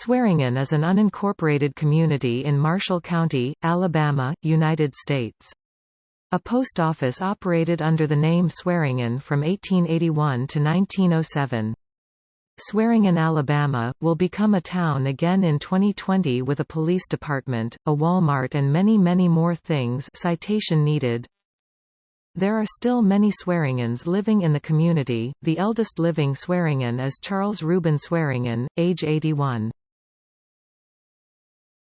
Swearingen is an unincorporated community in Marshall County, Alabama, United States. A post office operated under the name Swearingen from 1881 to 1907. Swearingen, Alabama, will become a town again in 2020 with a police department, a Walmart and many many more things citation needed. There are still many Swearingens living in the community, the eldest living Swearingen is Charles Reuben Swearingen, age 81.